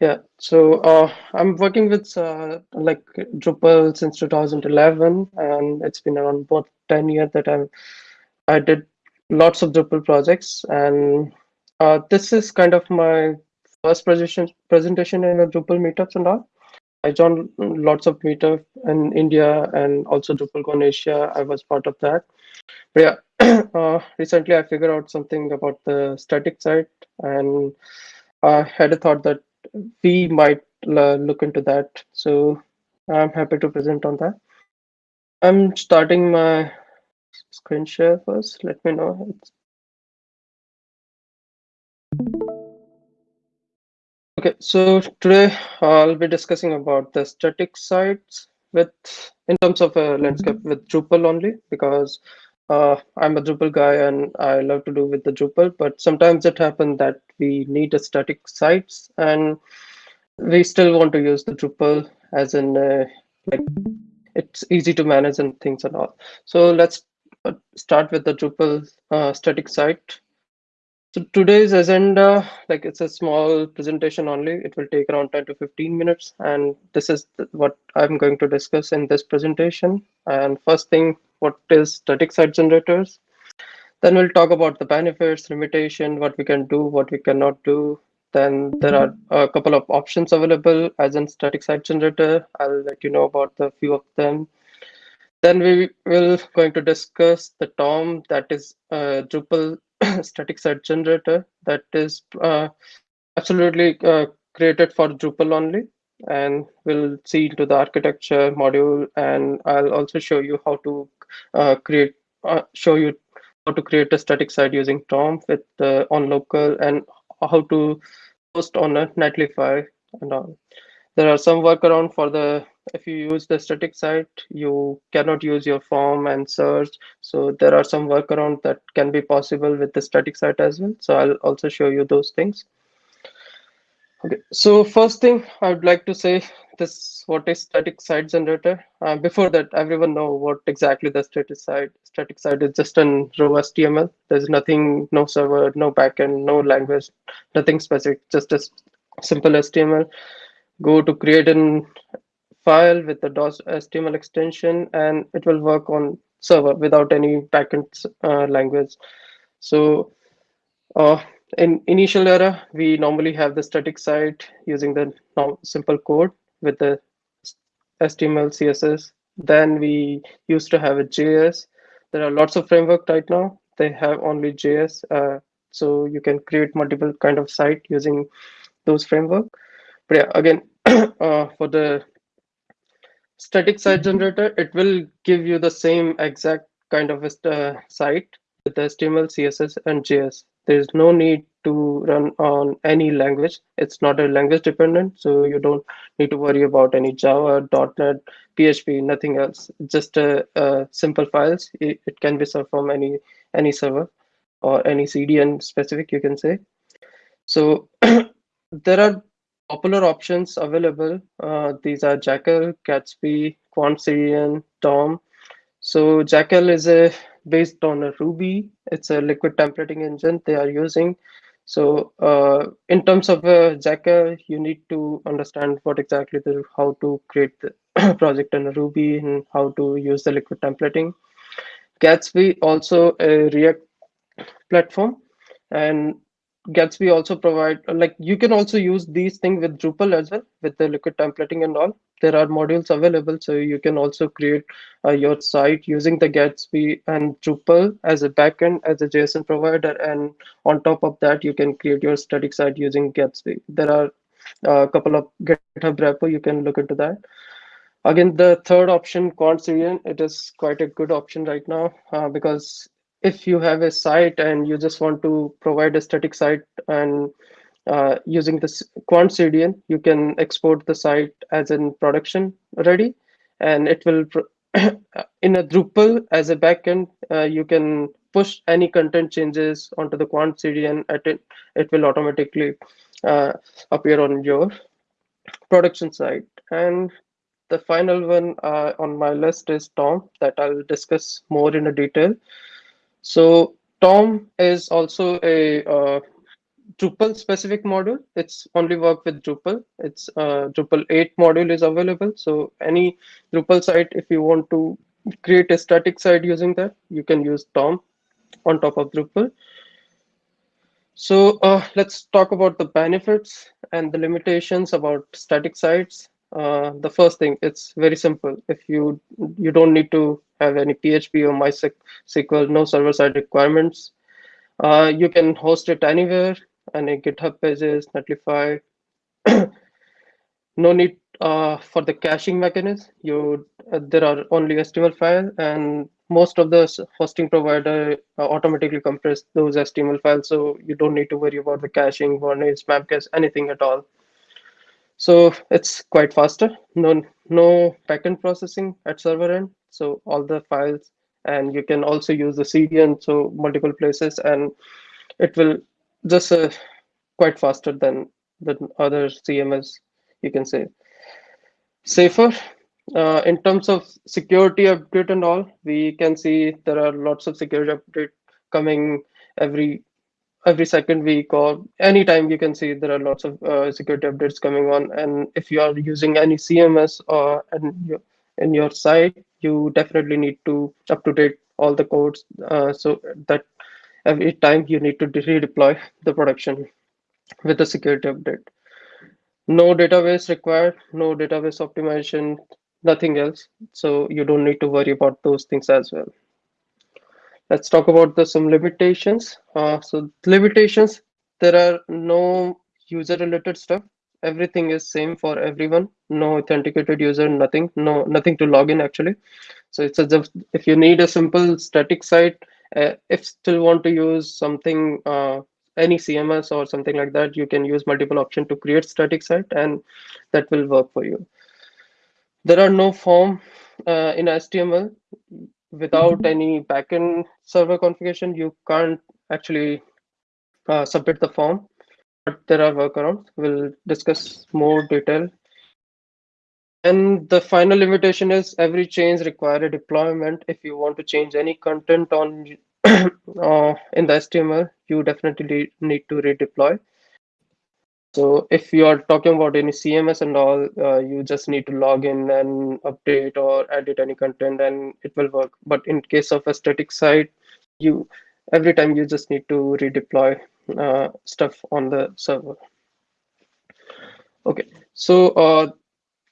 Yeah, so uh, I'm working with uh, like Drupal since 2011, and it's been around about 10 years that I'm I did lots of Drupal projects, and uh, this is kind of my first presentation presentation in a Drupal meetups and all. I joined lots of meetup in India and also DrupalCon Asia. I was part of that. But yeah, uh, recently I figured out something about the static site, and I had a thought that we might look into that. So I'm happy to present on that. I'm starting my screen share first. Let me know. Okay, so today I'll be discussing about the static sites with in terms of a landscape mm-hmm. with Drupal only because uh, I'm a Drupal guy and I love to do with the Drupal, but sometimes it happens that we need a static sites and we still want to use the Drupal as in uh, like it's easy to manage and things and all. So let's uh, start with the Drupal uh, static site. So today's agenda, like it's a small presentation only. It will take around 10 to 15 minutes. And this is what I'm going to discuss in this presentation. And first thing, what is static site generators? Then we'll talk about the benefits, limitation, what we can do, what we cannot do. Then there are a couple of options available as in static site generator. I'll let you know about the few of them. Then we will going to discuss the Tome that is a Drupal static site generator that is uh, absolutely uh, created for Drupal only. And we'll see into the architecture module, and I'll also show you how to uh, create, uh, show you how to create a static site using Tome with on local and how to post on a Netlify and all. There are some workaround for the if you use the static site, you cannot use your form and search. So there are some workaround that can be possible with the static site as well. So I'll also show you those things. Okay, so first thing I would like to say this what is static site generator. Uh, before that, everyone know what exactly the static site. Static site is just an raw HTML. There's nothing, no server, no backend, no language, nothing specific, just a simple HTML. Go to create an file with the DOS HTML extension, and it will work on server without any backend uh, language. So uh, in initial era, we normally have the static site using the simple code with the HTML, CSS. Then we used to have a JS. There are lots of framework right now. They have only JS. Uh, so you can create multiple kind of site using those framework. But yeah, again, uh, for the static site generator, it will give you the same exact kind of uh, site with the HTML, CSS, and JS. There's no need to run on any language. It's not a language dependent, so you don't need to worry about any Java, .NET, PHP, nothing else. Just a, a simple files. It, it, can be served from any any server or any CDN specific, you can say. So there are popular options available. Uh, these are Jekyll, Gatsby, QuantCDN, Tome. So Jekyll is a based on a Ruby. It's a liquid templating engine they are using. So uh, in terms of uh, Jekyll, you need to understand what exactly the how to create the project in Ruby and how to use the liquid templating. Gatsby also a React platform, and Gatsby also provide like you can also use these things with Drupal as well with the liquid templating and all. There are modules available, so you can also create uh, your site using the Gatsby and Drupal as a backend as a JSON provider, and on top of that, you can create your static site using Gatsby. There are uh, a couple of GitHub repo you can look into that. Again, the third option, QuantCDN, it is quite a good option right now uh, because if you have a site and you just want to provide a static site and uh, using this QuantCDN, you can export the site as in production ready, and it will in a Drupal as a backend, uh, you can push any content changes onto the QuantCDN. At it, it will automatically uh, appear on your production site. And the final one uh, on my list is Tome that I'll discuss more in a detail. So Tome is also a uh, Drupal specific module. It's only work with Drupal. It's uh, Drupal 8 module is available. So any Drupal site, if you want to create a static site using that, you can use Tome on top of Drupal. So uh, let's talk about the benefits and the limitations about static sites. Uh, the first thing, it's very simple. If you you don't need to have any PHP or MySQL, no server-side requirements. Uh, you can host it anywhere, any GitHub pages, Netlify. no need uh, for the caching mechanism. You uh, there are only HTML file, and most of the hosting provider uh, automatically compress those HTML files, so you don't need to worry about the caching, varnish, Memcache, anything at all. So it's quite faster. No no backend processing at server end. So all the files, and you can also use the CDN, so multiple places, and it will just uh, quite faster than the other CMS, you can say. Safer, uh, in terms of security update and all, we can see there are lots of security update coming every every second week or anytime you can see there are lots of uh, security updates coming on and if you are using any cms or in in your site you definitely need to up to date all the codes uh, so that every time you need to redeploy the production with the security update no database required no database optimization nothing else. So you don't need to worry about those things as well. Let's talk about the some limitations. Uh, so limitations, there are no user related stuff. Everything is same for everyone. No authenticated user, nothing, no nothing to log in actually. So it's just if you need a simple static site, uh, if still want to use something uh, any CMS or something like that, you can use multiple option to create static site and that will work for you there are no form uh, in HTML without any backend server configuration. You can't actually uh, submit the form, but there are workarounds. We'll discuss more detail. And the final limitation is every change require a deployment. If you want to change any content on uh, in the HTML, you definitely need to redeploy. So if you are talking about any CMS and all, uh, you just need to log in and update or edit any content and it will work. But in case of a static site, you every time you just need to redeploy uh, stuff on the server. Okay, so uh,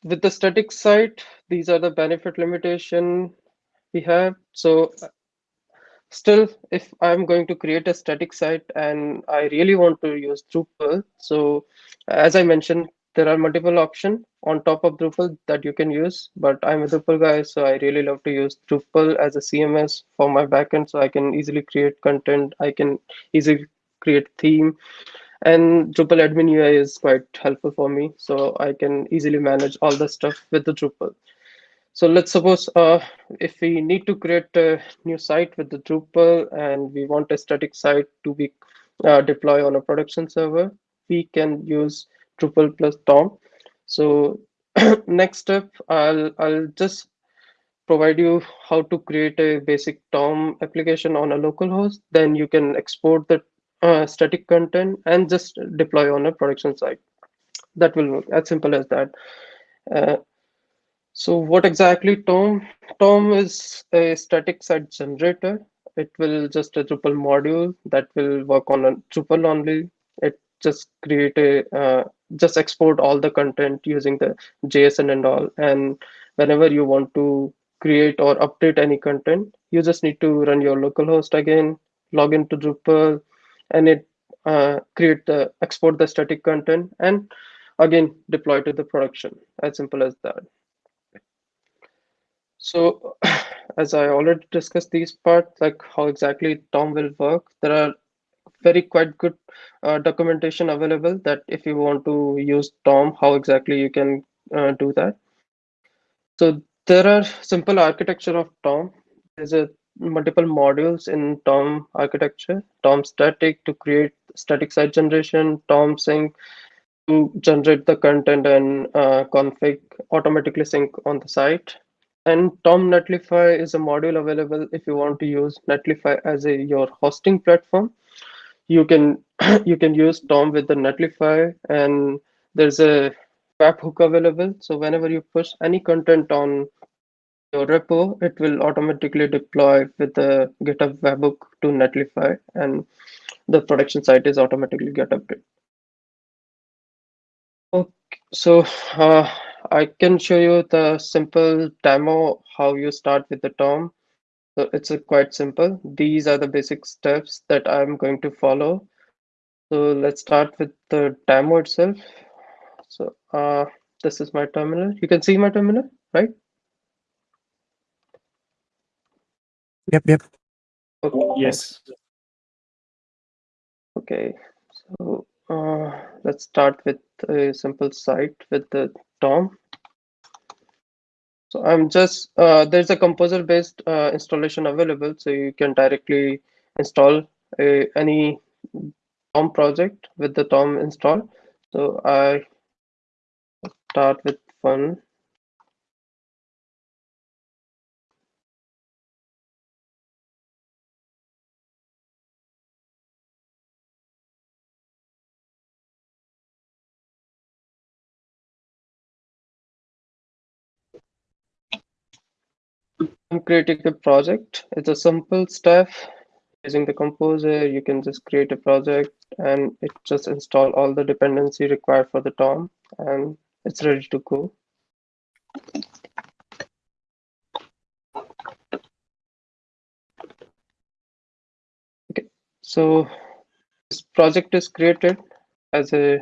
with the static site, these are the benefit limitation we have. So still if i'm going to create a static site and i really want to use drupal so as i mentioned there are multiple options on top of drupal that you can use but i'm a drupal guy so i really love to use drupal as a cms for my backend so i can easily create content i can easily create theme and drupal admin ui is quite helpful for me so i can easily manage all the stuff with the drupal so let's suppose uh, if we need to create a new site with the Drupal and we want a static site to be uh, on a production server, we can use Drupal plus Tome. So next step, I'll I'll just provide you how to create a basic Tome application on a local host. Then you can export the uh, static content and just deploy on a production site. That will work as simple as that. Uh, so what exactly Tome? Tome is a static site generator. It will just a Drupal module that will work on a Drupal only. It just create a uh, just export all the content using the JSON and all. And whenever you want to create or update any content, you just need to run your localhost again, log into Drupal, and it uh, create the export the static content and again deploy to the production. As simple as that. So as I already discussed these parts, like how exactly Tome will work, there are very quite good uh, documentation available that if you want to use Tome, how exactly you can uh, do that. So there are simple architecture of Tome. There's a multiple modules in Tome architecture, Tome static to create static site generation, Tome sync to generate the content and uh, config automatically sync on the site, and Tome Netlify is a module available if you want to use Netlify as a your hosting platform. you can you can use Tome with the Netlify, and there's a webhook available. So whenever you push any content on your repo, it will automatically deploy with the GitHub webhook to Netlify, and the production site is automatically get updated. Okay, so uh, I can show you the simple demo how you start with the Tome. So it's a quite simple. These are the basic steps that I'm going to follow. So let's start with the demo itself. So uh, this is my terminal. You can see my terminal, right? Yep, yep. Okay. Yes. Okay. So uh, let's start with a simple site with the Tome. So I'm just, uh, there's a composer based uh, installation available. So you can directly install a, any Tome project with the Tome install. So I start with one. I'm creating a project. It's a simple step using the composer. You can just create a project and it just install all the dependency required for the Tome and it's ready to go. Okay, so this project is created as a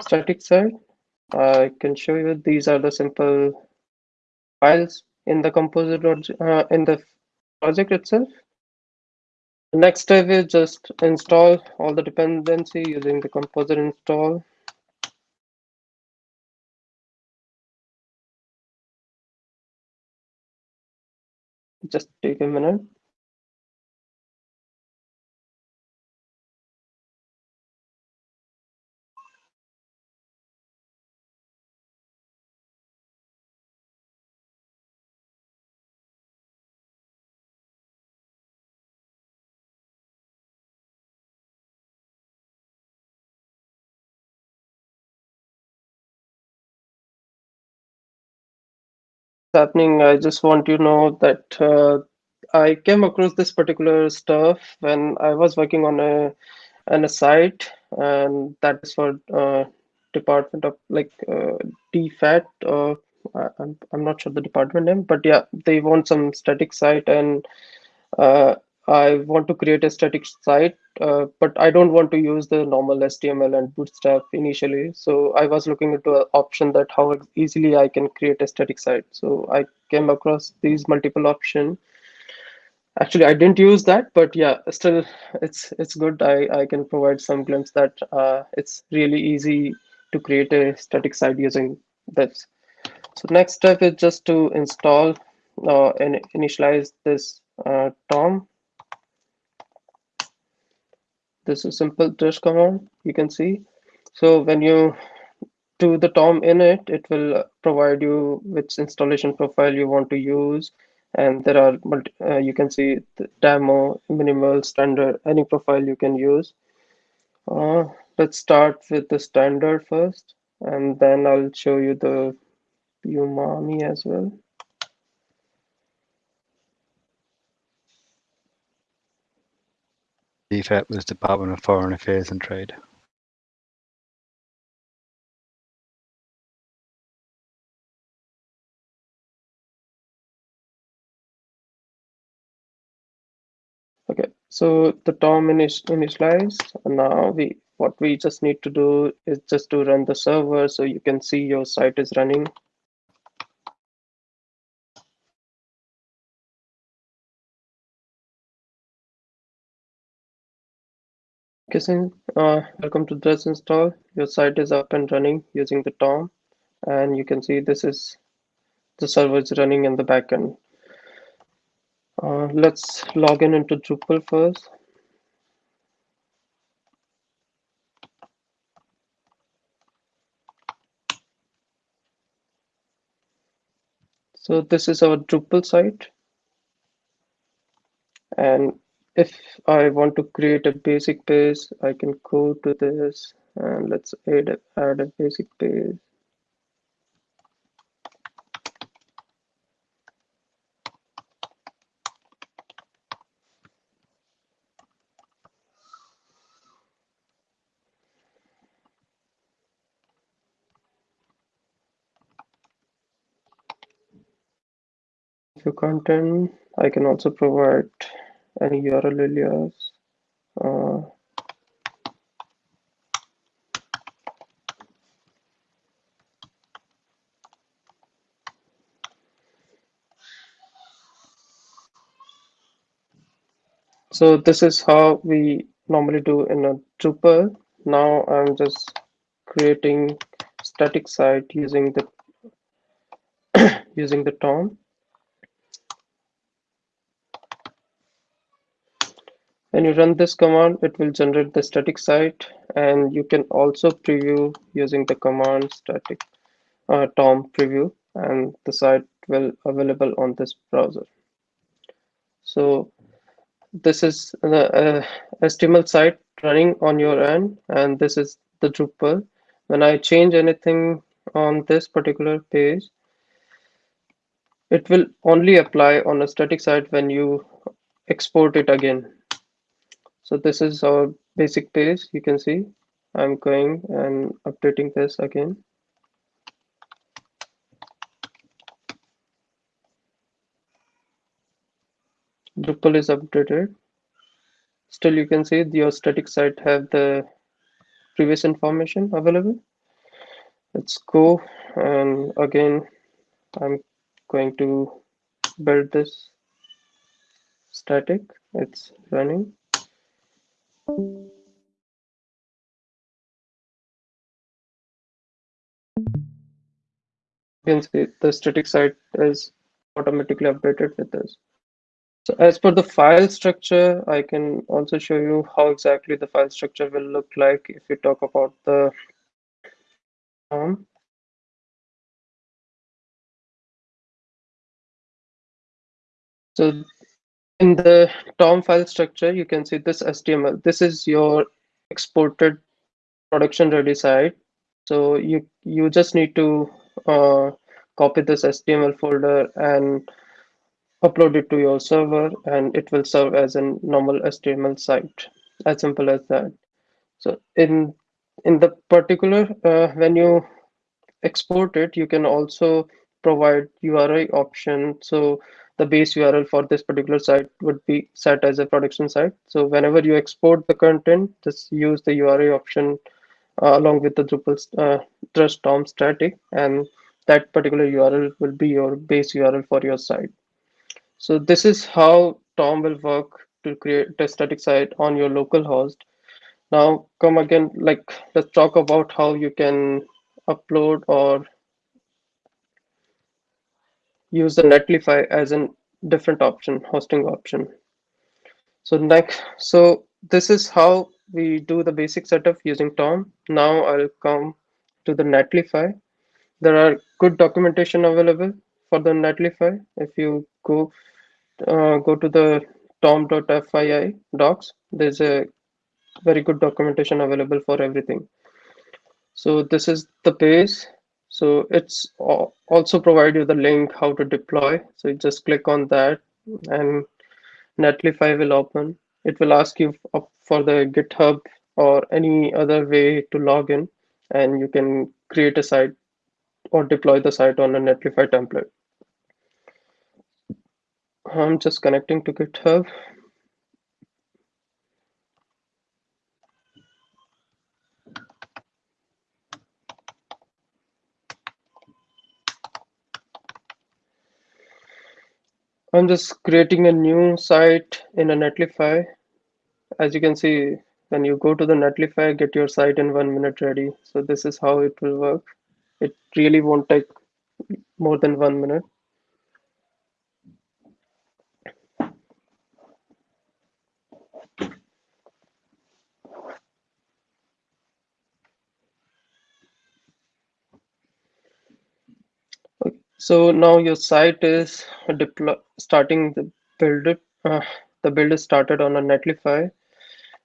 static site. I can show you these are the simple files in the composer uh, in the project itself. The next step is just install all the dependency using the composer install. Just take a minute. Happening i just want you to know that uh, i came across this particular stuff when i was working on a on a site and that is for uh, department of like uh, dfat uh, I'm, I'm not sure the department name but yeah they want some static site and uh, I want to create a static site, uh, but I don't want to use the normal HTML and Bootstrap initially. So I was looking into an option that how easily I can create a static site. So I came across these multiple option. Actually, I didn't use that, but yeah, still it's it's good. I, I can provide some glimpse that uh, it's really easy to create a static site using this. So next step is just to install uh, and initialize this uh, Tome this is simple dash command you can see. So when you do the tome init it it will provide you which installation profile you want to use. And there are multi, uh, you can see demo minimal standard any profile you can use. Uh, let's start with the standard first and then i'll show you the umami as well DFAT was Department of Foreign Affairs and Trade. Okay, so the init initialized. Now we what we just need to do is just to run the server so you can see your site is running. Kissing, uh, welcome to this install. Your site is up and running using the Tome, and you can see this is the server is running in the backend. Uh, let's log in into Drupal first. So this is our Drupal site. And if I want to create a basic page, I can go to this and let's add a, add a basic page. For content, I can also provide alias. Uh, so this is how we normally do in a Drupal. Now I'm just creating static site using the using the Tome. When you run this command, it will generate the static site and you can also preview using the command static uh, Tome preview and the site will available on this browser. So this is the uh, HTML site running on your end and this is the Drupal. When I change anything on this particular page, it will only apply on a static site when you export it again. So this is our basic page. You can see I'm going and updating this again. Drupal is updated. Still, you can see your static site have the previous information available. Let's go and again, I'm going to build this static. It's running. You see the static site is automatically updated with this. So as per the file structure, I can also show you how exactly the file structure will look like if we talk about the Tome. So in the tome file structure, you can see this HTML. This is your exported production ready site. So you you just need to uh, copy this HTML folder and upload it to your server and it will serve as a normal HTML site as simple as that so in in the particular uh, when you export it you can also provide URI option so the base URL for this particular site would be set as a production site so whenever you export the content just use the URI option uh, along with the Drupal uh, Drush Tome static and that particular URL will be your base URL for your site so this is how Tome will work to create a static site on your local host. Now come again, like let's talk about how you can upload or use the Netlify as a different option, hosting option. So next, so this is how we do the basic setup using Tome. Now I'll come to the Netlify. There are good documentation available for the Netlify. If you go uh, go to the tome.fyi docs, there's a very good documentation available for everything. So this is the page. So it's also provide you the link how to deploy. So you just click on that and Netlify will open. It will ask you for the GitHub or any other way to log in and you can create a site or deploy the site on a Netlify template. I'm just connecting to GitHub. I'm just creating a new site in a Netlify. As you can see, when you go to the Netlify, get your site in one minute ready. So this is how it will work. It really won't take more than one minute. So now your site is deploy starting the build it, uh, the build is started on a Netlify,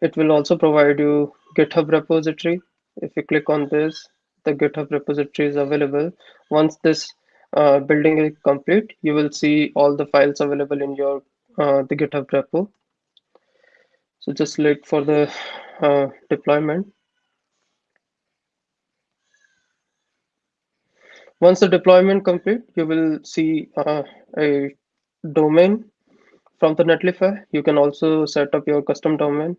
it will also provide you GitHub repository. If you click on this, the GitHub repository is available. Once this uh, building is complete, you will see all the files available in your uh, the GitHub repo. So just look for the uh, deployment. Once the deployment complete, you will see uh, a domain from the Netlify. You can also set up your custom domain.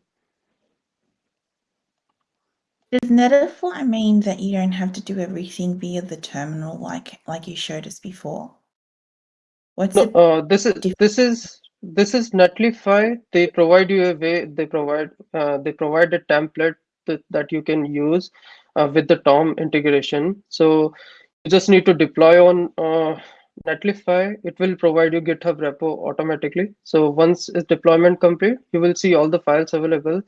Does Netlify mean that you don't have to do everything via the terminal like like you showed us before? What's No, uh, this is this is this is Netlify. They provide you a way. They provide uh, they provide a template that, that you can use uh, with the Tome integration. So you just need to deploy on uh, Netlify. It will provide you GitHub repo automatically. So once its deployment complete, you will see all the files available.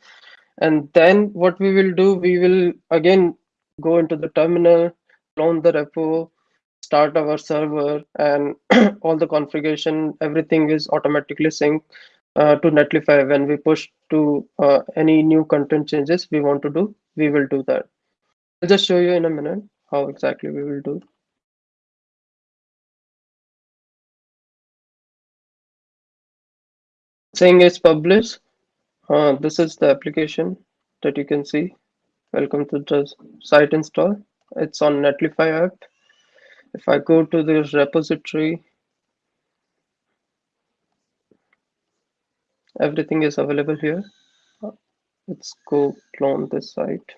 And then what we will do, we will again go into the terminal, clone the repo, start our server, and all the configuration, everything is automatically synced uh, to Netlify. When we push to uh, any new content changes we want to do, we will do that. I'll just show you in a minute how exactly we will do. Saying it's published. Uh, this is the application that you can see. Welcome to the site install. It's on Netlify app. If I go to the repository, everything is available here. Let's go clone this site.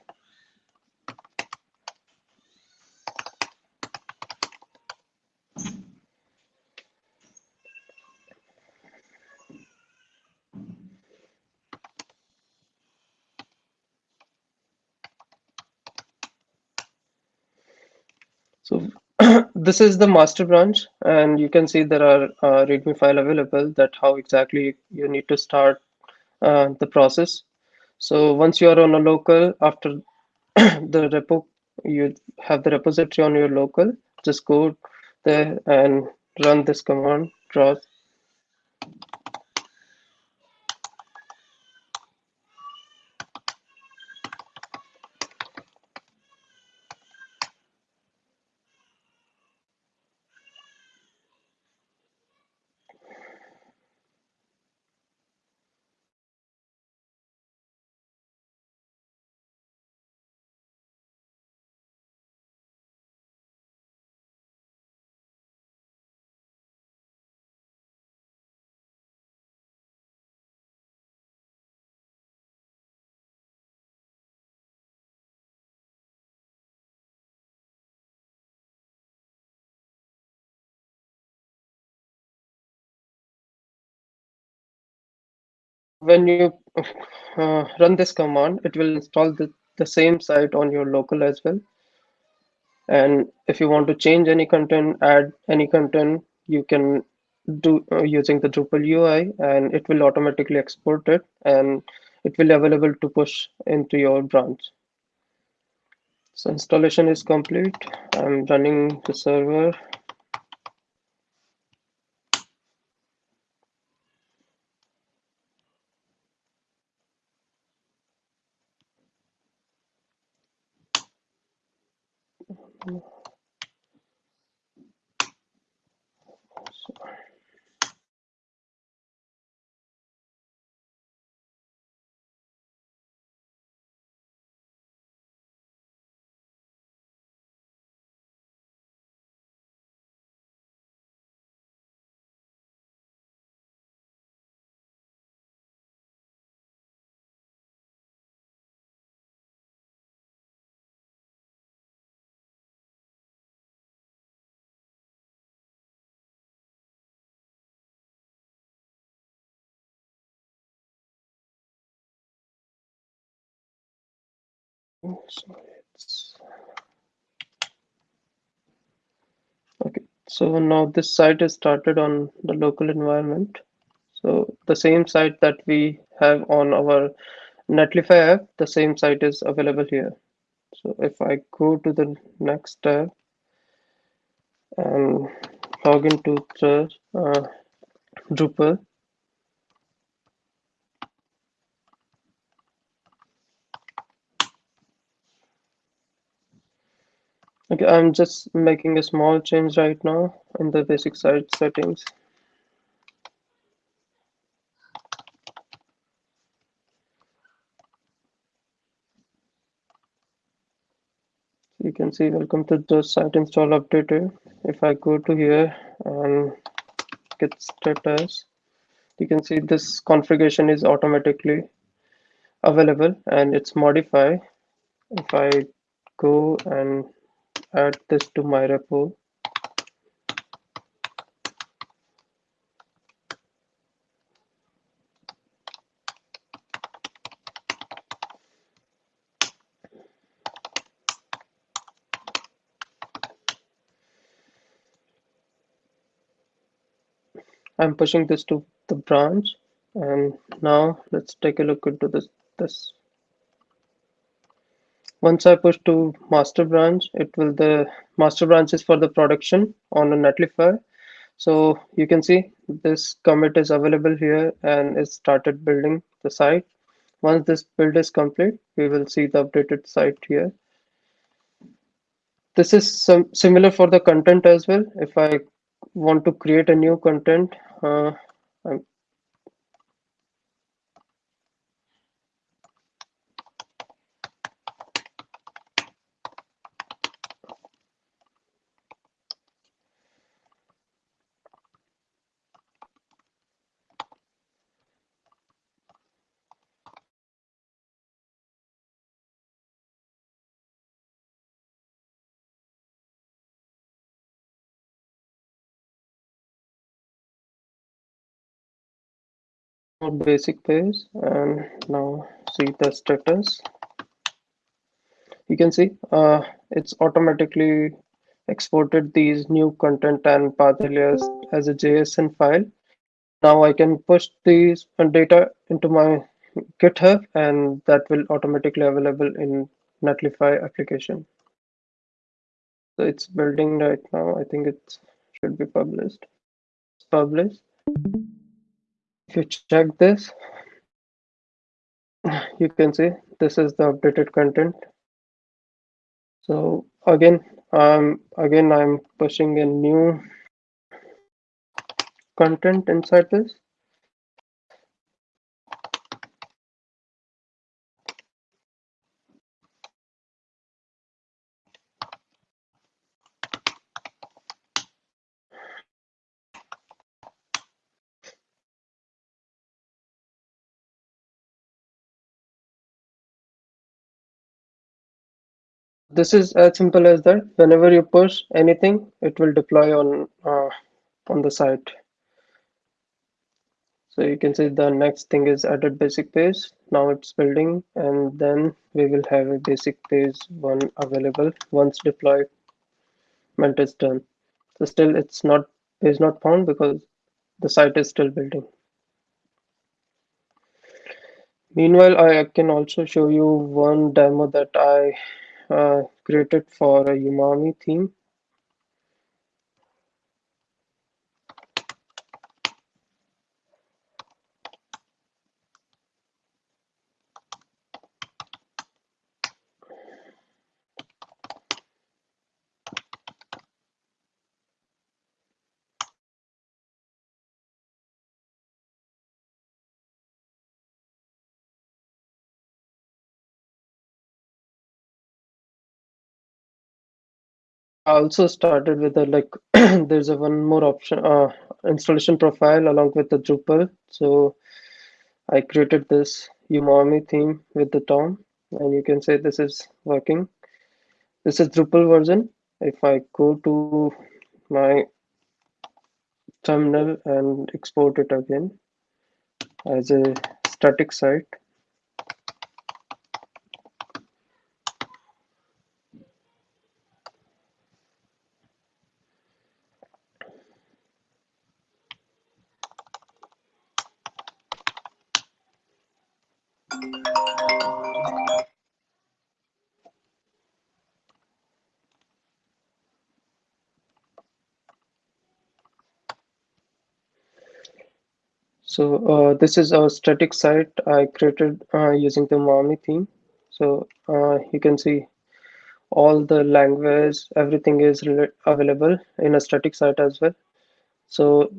So this is the master branch, and you can see there are uh, README file available that how exactly you need to start uh, the process. So once you are on a local, after the repo, you have the repository on your local, just go there and run this command, draw when you uh, run this command, it will install the, the same site on your local as well. And if you want to change any content, add any content, you can do uh, using the Drupal UI and it will automatically export it and it will be available to push into your branch. So installation is complete. I'm running the server. So it's okay. So now this site is started on the local environment. So the same site that we have on our Netlify app, the same site is available here. So if I go to the next tab and log into the uh, Drupal, Okay, I'm just making a small change right now in the basic site settings. You can see welcome to the site install updated. If I go to here and get status, you can see this configuration is automatically available and it's modified. If I go and add this to my repo, I'm pushing this to the branch and now let's take a look into this this once I push to master branch it will the master branch is for the production on a netlify. So you can see this commit is available here and it started building the site. Once this build is complete we will see the updated site here. This is some similar for the content as well. If I want to create a new content uh, I'm more basic page and now see the status you can see uh, it's automatically exported these new content and path alias as a JSON file. Now I can push these data into my GitHub and that will automatically available in Netlify application. So it's building right now. I think it should be published. It's published. If you check this, you can see this is the updated content. So again, um, again, I'm pushing a new content inside this. This is as simple as that. Whenever you push anything, it will deploy on uh, on the site. So you can see the next thing is added basic page. Now it's building and then we will have a basic page one available once deployment is done. So still it's not is not found because the site is still building. Meanwhile, I can also show you one demo that I Uh, created for a Umami theme. Also started with a like there's a one more option uh, installation profile along with the Drupal. So I created this Umami theme with the Tome and you can say this is working. This is Drupal version. If I go to my terminal and export it again as a static site, So uh, this is a static site I created uh, using the Umami theme. So uh, you can see all the language, everything is available in a static site as well. So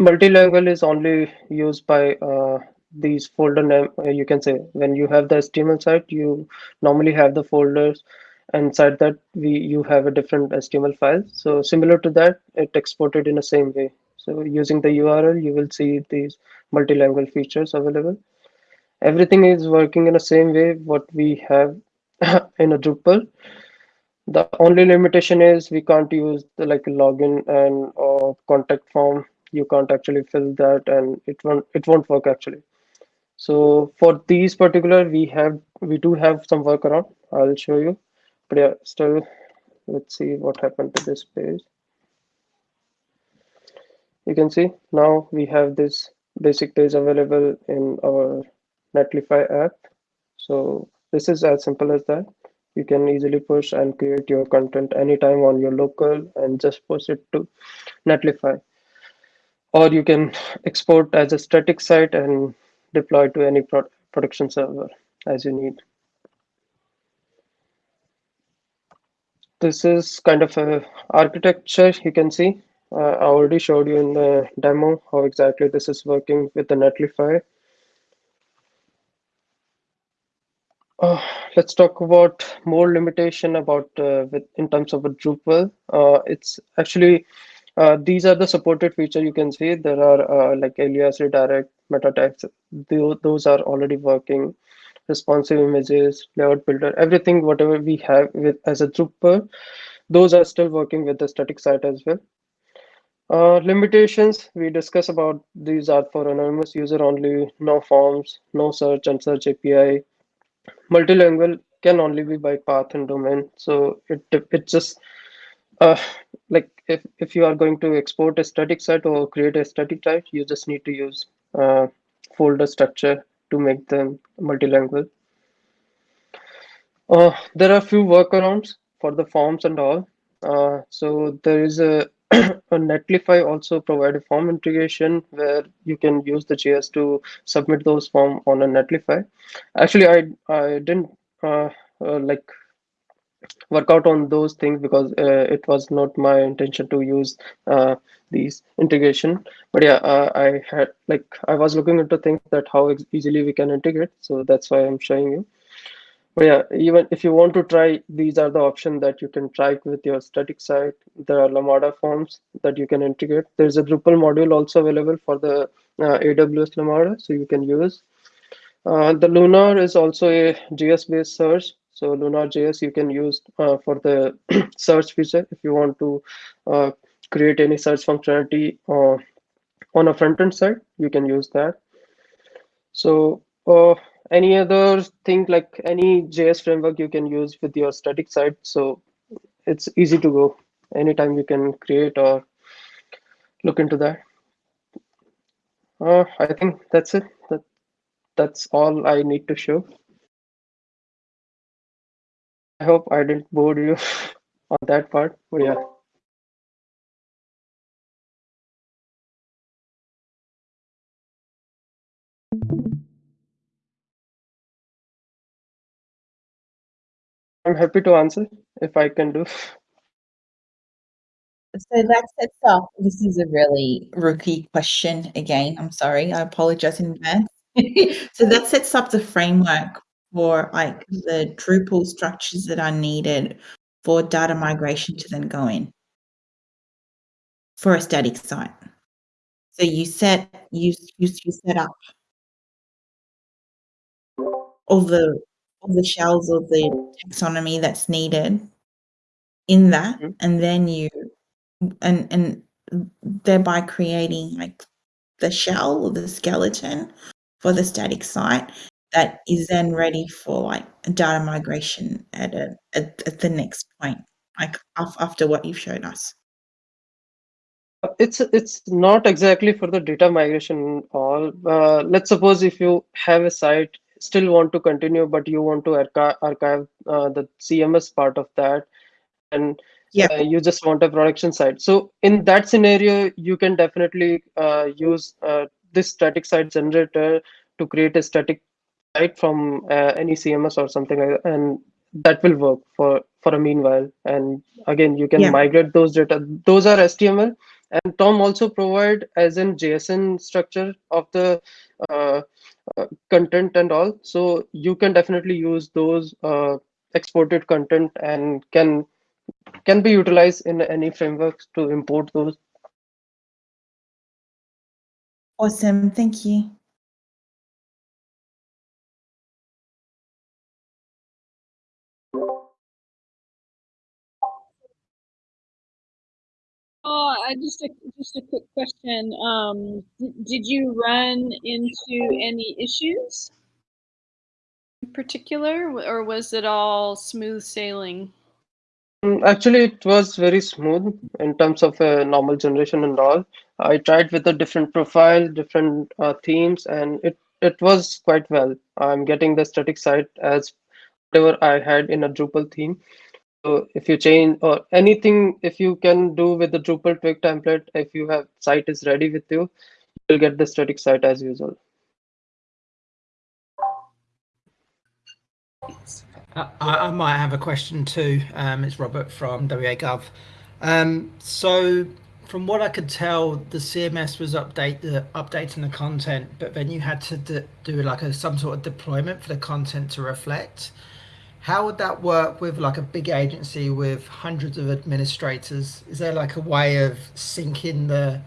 multilingual is only used by uh, these folder name. uh, You can say when you have the HTML site, you normally have the folders inside that we you have a different HTML file. So similar to that, it exported in the same way. So using the URL, you will see these multilingual features available. Everything is working in the same way what we have in a Drupal. The only limitation is we can't use the like login and or contact form. You can't actually fill that, and it won't it won't work actually. So for these particular, we have we do have some workaround. I'll show you, but yeah, still, let's see what happened to this page. You can see now we have this basic page available in our Netlify app. So this is as simple as that. You can easily push and create your content anytime on your local and just push it to Netlify. Or you can export as a static site and deploy to any pro production server as you need. This is kind of a architecture you can see. Uh, I already showed you in the demo how exactly this is working with the Netlify. Uh, let's talk about more limitation about uh, with in terms of a Drupal. Uh, it's actually uh, these are the supported feature you can see. There are uh, like alias, redirect, meta tags. Tho- Those are already working. Responsive images, layout builder, everything whatever we have with as a Drupal, those are still working with the static site as well. Uh, limitations we discuss about these are for anonymous user only, no forms, no search and search API, multilingual can only be by path and domain so it it just uh like if if you are going to export a static site or create a static site you just need to use uh folder structure to make them multilingual. Uh there are few workarounds for the forms and all. Uh so there is a a Netlify also provide a form integration where you can use the JS to submit those form on a Netlify. Actually, I I didn't uh, uh, like work out on those things because uh, it was not my intention to use uh, these integration. But yeah, uh, I had like I was looking into things that how easily we can integrate. So that's why I'm showing you. Yeah, even if you want to try, these are the options that you can try with your static site. There are Lambda forms that you can integrate. There's a Drupal module also available for the uh, AWS Lambda, so you can use. Uh, the Lunr is also a JS-based search. So Lunr JS you can use uh, for the search feature if you want to uh, create any search functionality uh, on a front-end side, you can use that. So uh, any other thing like any JS framework you can use with your static site. So it's easy to go. Anytime you can create or look into that. Uh, I think that's it. That, that's all I need to show. I hope I didn't bore you on that part. But yeah. I'm happy to answer if I can do. So that sets up. This is a really rookie question again. I'm sorry. I apologize in advance. so that sets up the framework for like the Drupal structures that are needed for data migration to then go in for a static site. So you set you you, you set up all the all the shells of the taxonomy that's needed in that, Mhm. and then you and and thereby creating like the shell or the skeleton for the static site that is then ready for like a data migration at a at, at the next point like af- after what you've shown us It's it's not exactly for the data migration all. Uh, let's suppose if you have a site, still want to continue, but you want to archive, archive uh, the CMS part of that, and yeah uh, you just want a production site. So in that scenario, you can definitely uh, use uh, this static site generator to create a static site from uh, any CMS or something like that, and that will work for for a meanwhile. And again, you can Yeah. migrate those data. Those are HTML. And Tome also provide as in JSON structure of the uh, content and all. So you can definitely use those uh, exported content and can can be utilized in any frameworks to import those. Awesome. Thank you. Just a just a quick question. Um, did you run into any issues in particular, or was it all smooth sailing? Mm, Actually, it was very smooth in terms of uh, normal generation and all. I tried with a different profile, different uh, themes, and it it was quite well. I'm getting the static site as whatever I had in a Drupal theme. So if you change or anything, if you can do with the Drupal twig template, if you have site is ready with you, you'll get the static site as usual. I, I I might have a question too. Um, it's Robert from WA Gov. Um, so from what I could tell, the CMS was update the updating the content, but then you had to do like a some sort of deployment for the content to reflect. How would that work with like a big agency with hundreds of administrators? Is there like a way of syncing the,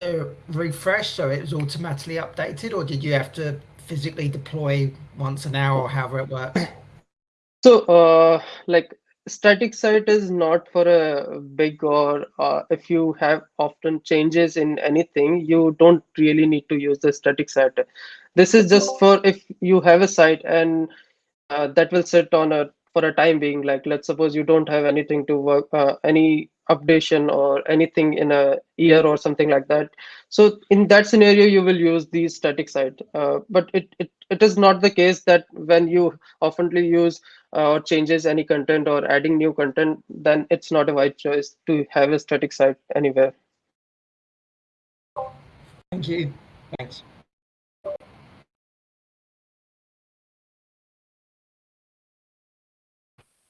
the refresh so it was automatically updated, or did you have to physically deploy once an hour or however it works? So, uh, like static site is not for a big or uh, if you have often changes in anything, you don't really need to use the static site. This is just for if you have a site and uh, that will sit on a for a time being. Like let's suppose you don't have anything to work, uh, any updation or anything in a year or something like that. So in that scenario, you will use the static site. Uh, but it, it it is not the case that when you oftenly use uh, or changes any content or adding new content, then it's not a wise choice to have a static site anywhere. Thank you. Thanks.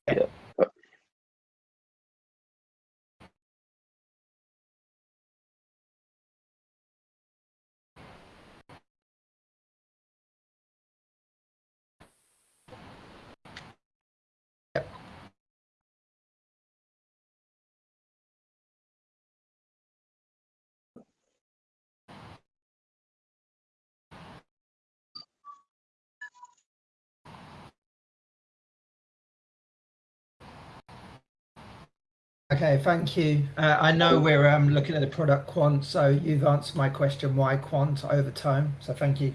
Yeah. Okay, thank you. Uh, I know we're um, looking at the product quant, so you've answered my question why quant over Tome. So thank you.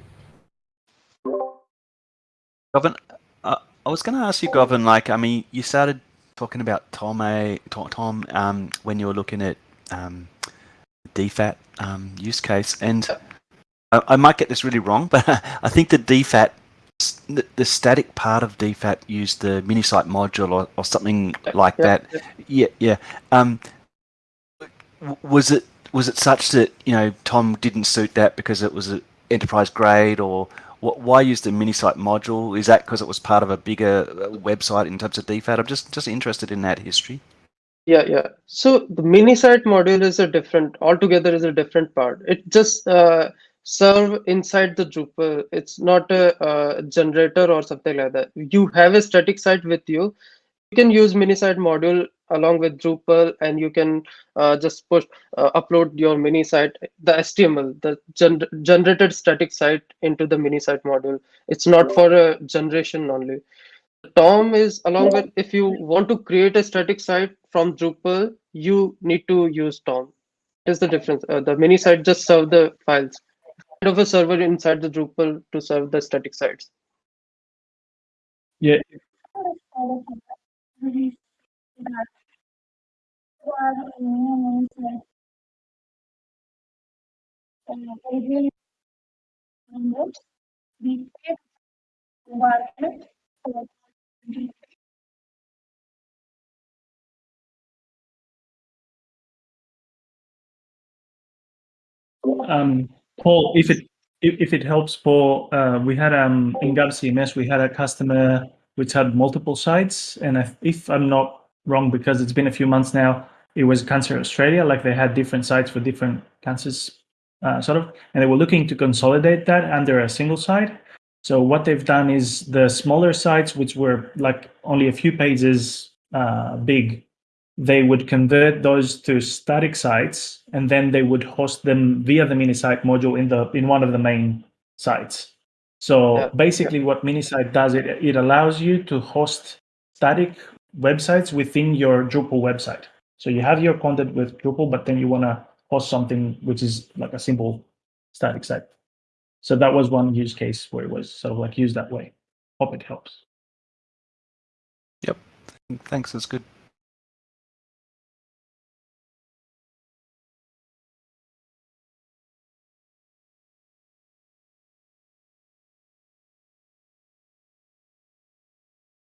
Govan, uh, I was going to ask you, Govan, like, I mean, you started talking about Tome, Tome um, when you were looking at um, DFAT um, use case, and I, I might get this really wrong, but I think the DFAT, the, the static part of DFAT used the minisite module or, or something like Yeah, that. Yeah, yeah. Um, was it was it such that you know Tome didn't suit that because it was an enterprise grade, or what, why use the minisite module? Is that because it was part of a bigger uh, website in terms of DFAT? I'm just just interested in that history. Yeah, yeah. So the minisite module is a different, altogether is a different part. It just uh, serve inside the Drupal. It's not a, uh generator or something like that. You have a static site with you. You can use mini site module along with Drupal, and you can uh, just push uh, upload your mini site, the HTML, the gen generated static site into the mini site module. It's not for a generation only. Tome is along with if you want to create a static site from Drupal, you need to use Tome. Is the difference? Uh, the mini site just serve the files. Of a server inside the Drupal to serve the static sites. Yeah, um, Paul, if it if, it helps, Paul, uh, we had um in Gov CMS we had a customer which had multiple sites. And if, if I'm not wrong, because it's been a few months now, it was Cancer Australia, like they had different sites for different cancers, uh, sort of, and they were looking to consolidate that under a single site. So what they've done is the smaller sites, which were like only a few pages uh, big, they would convert those to static sites, and then they would host them via the mini-site module in the in one of the main sites. So Yeah. basically, what mini-site does it it allows you to host static websites within your Drupal website. So you have your content with Drupal, but then you want to host something which is like a simple static site. So that was one use case where it was sort of like used that way. Hope it helps. Yep. Thanks, that's good.